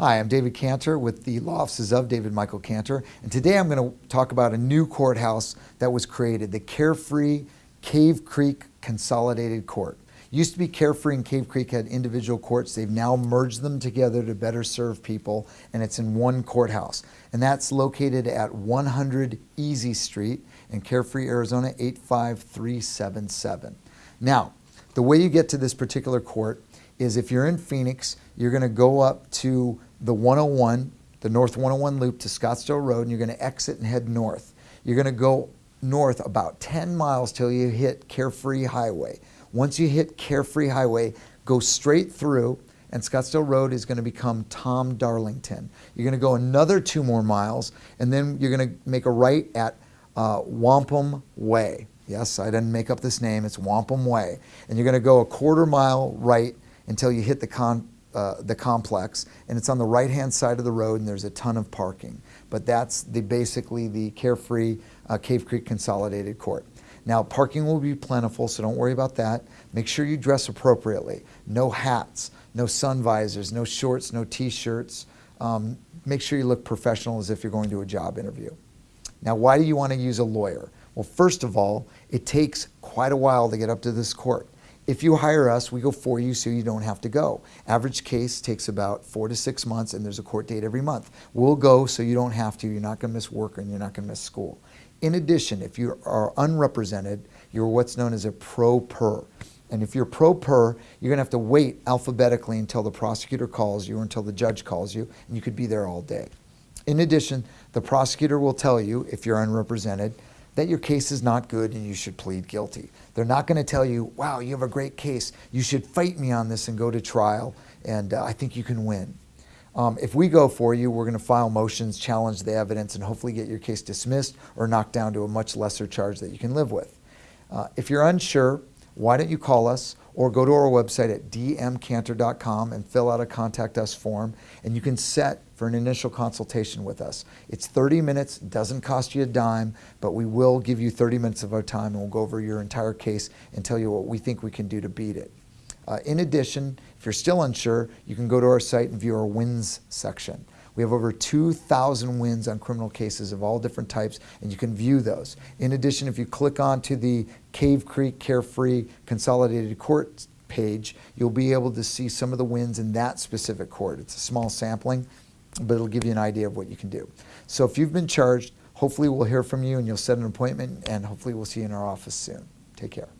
Hi, I'm David Cantor with the law offices of David Michael Cantor, and today I'm going to talk about a new courthouse that was created, the Carefree Cave Creek Consolidated Court. Used to be Carefree and Cave Creek had individual courts. They've now merged them together to better serve people, and it's in one courthouse. And that's located at 100 Easy Street in Carefree, Arizona 85377. Now, the way you get to this particular court is if you're in Phoenix, you're going to go up to the 101, the North 101 loop to Scottsdale Road, and you're going to exit and head north. You're going to go north about 10 miles till you hit Carefree Highway. Once you hit Carefree Highway, go straight through, and Scottsdale Road is going to become Tom Darlington. You're going to go another two more miles, and then you're going to make a right at uh, Wampum Way. Yes, I didn't make up this name, it's Wampum Way. And you're going to go a quarter mile right until you hit the con uh, the complex, and it's on the right-hand side of the road, and there's a ton of parking. But that's the basically the Carefree uh, Cave Creek Consolidated Court. Now, parking will be plentiful, so don't worry about that. Make sure you dress appropriately. No hats, no sun visors, no shorts, no t-shirts. Um, make sure you look professional as if you're going to a job interview. Now, why do you want to use a lawyer? Well, first of all, it takes quite a while to get up to this court. If you hire us, we go for you so you don't have to go. Average case takes about four to six months and there's a court date every month. We'll go so you don't have to. You're not going to miss work and you're not going to miss school. In addition, if you are unrepresented, you're what's known as a pro per. And if you're pro per, you're going to have to wait alphabetically until the prosecutor calls you or until the judge calls you, and you could be there all day. In addition, the prosecutor will tell you, if you're unrepresented, that your case is not good and you should plead guilty. They're not going to tell you, wow, you have a great case. You should fight me on this and go to trial, and uh, I think you can win. Um, if we go for you, we're going to file motions, challenge the evidence, and hopefully get your case dismissed or knocked down to a much lesser charge that you can live with. Uh, if you're unsure, why don't you call us or go to our website at dmcantor.com and fill out a contact us form and you can set for an initial consultation with us. It's 30 minutes, doesn't cost you a dime, but we will give you 30 minutes of our time and we'll go over your entire case and tell you what we think we can do to beat it. Uh, in addition, if you're still unsure, you can go to our site and view our wins section. We have over 2,000 wins on criminal cases of all different types, and you can view those. In addition, if you click onto the Cave Creek Carefree Consolidated Court page, you'll be able to see some of the wins in that specific court. It's a small sampling, but it'll give you an idea of what you can do. So if you've been charged, hopefully we'll hear from you and you'll set an appointment, and hopefully we'll see you in our office soon. Take care.